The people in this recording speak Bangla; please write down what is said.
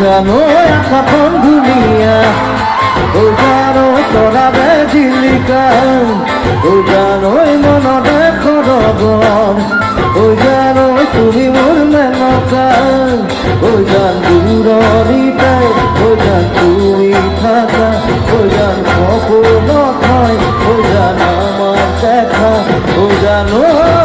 জানো এখন দুনিয়া, ও জানো তৰা জিলিকা ও জানো মনতে খরগন ও জানো তুমি মোর মেনকা ও জান দূৰৰিতাই ও জান তুমি থাকা, ও জান সপোনত হয়, ও জান আমার দেখা, ও জানো